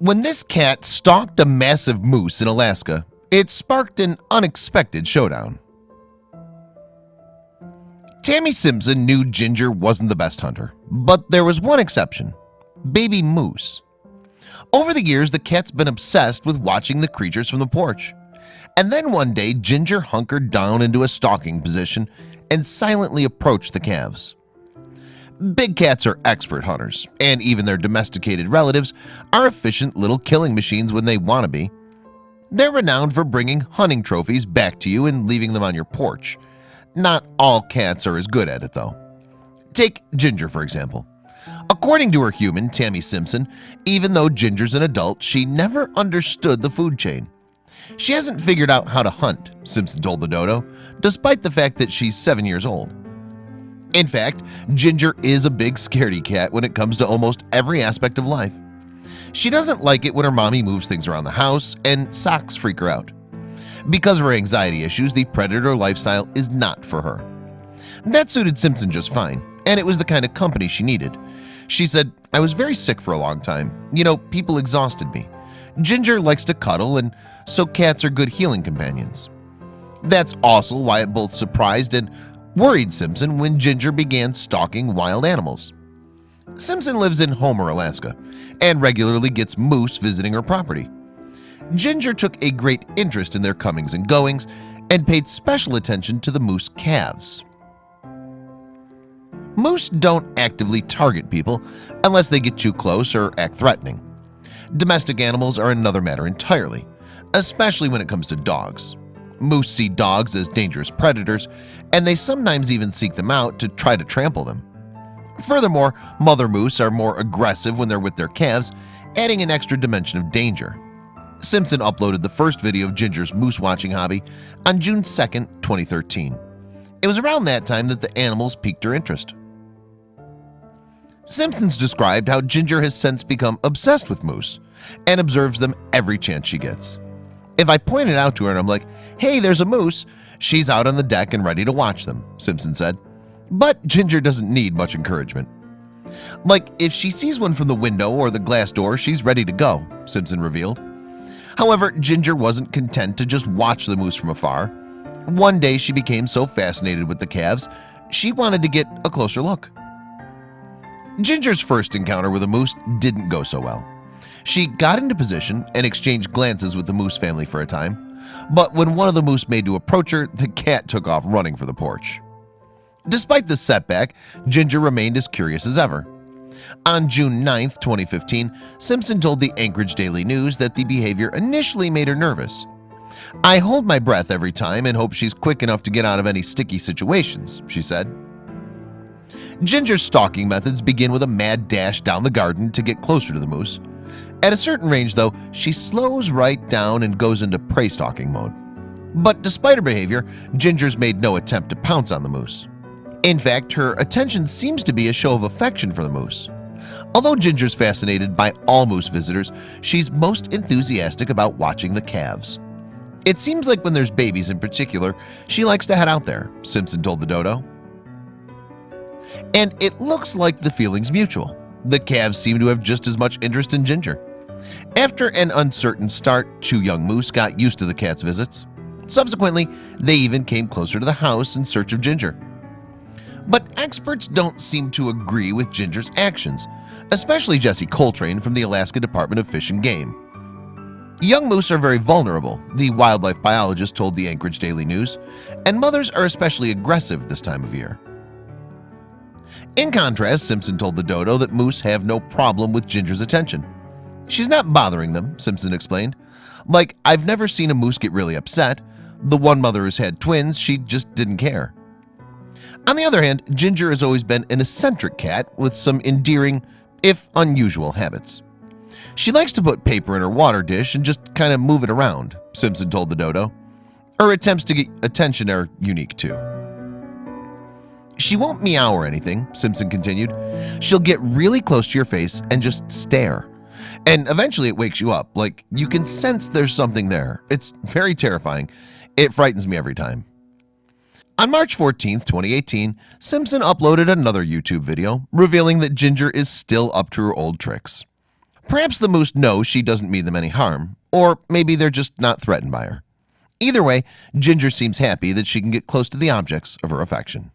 When this cat stalked a massive moose in Alaska, it sparked an unexpected showdown. Tammy Simpson knew Ginger wasn't the best hunter, but there was one exception, baby moose. Over the years, the cat's been obsessed with watching the creatures from the porch. And then one day, Ginger hunkered down into a stalking position and silently approached the calves. Big cats are expert hunters, and even their domesticated relatives are efficient little killing machines when they want to be. They're renowned for bringing hunting trophies back to you and leaving them on your porch. Not all cats are as good at it though. Take Ginger for example. According to her human, Tammy Simpson, even though Ginger's an adult, she never understood the food chain. She hasn't figured out how to hunt, Simpson told the dodo, despite the fact that she's seven years old. In fact, Ginger is a big scaredy cat when it comes to almost every aspect of life. She doesn't like it when her mommy moves things around the house and socks freak her out. Because of her anxiety issues, the predator lifestyle is not for her. That suited Simpson just fine, and it was the kind of company she needed. She said, I was very sick for a long time. You know, people exhausted me. Ginger likes to cuddle, and so cats are good healing companions. That's also why it both surprised and worried Simpson when Ginger began stalking wild animals. Simpson lives in Homer, Alaska, and regularly gets moose visiting her property. Ginger took a great interest in their comings and goings and paid special attention to the moose calves. Moose don't actively target people unless they get too close or act threatening. Domestic animals are another matter entirely, especially when it comes to dogs. Moose see dogs as dangerous predators, and they sometimes even seek them out to try to trample them. Furthermore, mother moose are more aggressive when they're with their calves, adding an extra dimension of danger. Simpson uploaded the first video of Ginger's moose watching hobby on June 2, 2013. It was around that time that the animals piqued her interest. Simpsons described how Ginger has since become obsessed with moose and observes them every chance she gets. If I pointed out to her and I'm like, hey, there's a moose, she's out on the deck and ready to watch them, Simpson said. But Ginger doesn't need much encouragement. Like if she sees one from the window or the glass door, she's ready to go, Simpson revealed. However, Ginger wasn't content to just watch the moose from afar. One day she became so fascinated with the calves, she wanted to get a closer look. Ginger's first encounter with a moose didn't go so well. She got into position and exchanged glances with the moose family for a time. But when one of the moose made to approach her, the cat took off running for the porch. Despite this setback, Ginger remained as curious as ever. On June 9, 2015, Simpson told the Anchorage Daily News that the behavior initially made her nervous. I hold my breath every time and hope she's quick enough to get out of any sticky situations, she said. Ginger's stalking methods begin with a mad dash down the garden to get closer to the moose. At a certain range, though, she slows right down and goes into prey stalking mode. But despite her behavior, Ginger's made no attempt to pounce on the moose. In fact, her attention seems to be a show of affection for the moose. Although Ginger's fascinated by all moose visitors, she's most enthusiastic about watching the calves. It seems like when there's babies in particular, she likes to head out there, Simpson told the dodo. And it looks like the feeling's mutual. The calves seem to have just as much interest in Ginger. After an uncertain start, two young moose got used to the cat's visits. Subsequently, they even came closer to the house in search of Ginger. But experts don't seem to agree with Ginger's actions, especially Jessy Coltrane from the Alaska Department of Fish and Game. Young moose are very vulnerable, the wildlife biologist told the Anchorage Daily News, and mothers are especially aggressive this time of year. In contrast, Simpson told the dodo that moose have no problem with Ginger's attention. She's not bothering them, Simpson explained. Like, I've never seen a moose get really upset. The one mother has had twins, she just didn't care. On the other hand, Ginger has always been an eccentric cat with some endearing, if unusual, habits. She likes to put paper in her water dish and just kind of move it around, Simpson told the dodo. Her attempts to get attention are unique too. She won't meow or anything, Simpson continued. She'll get really close to your face and just stare. And eventually it wakes you up, like you can sense there's something there. It's very terrifying. It frightens me every time. On March 14, 2018, Simpson uploaded another YouTube video revealing that Ginger is still up to her old tricks. Perhaps the moose knows she doesn't mean them any harm or maybe they're just not threatened by her Either way Ginger seems happy that she can get close to the objects of her affection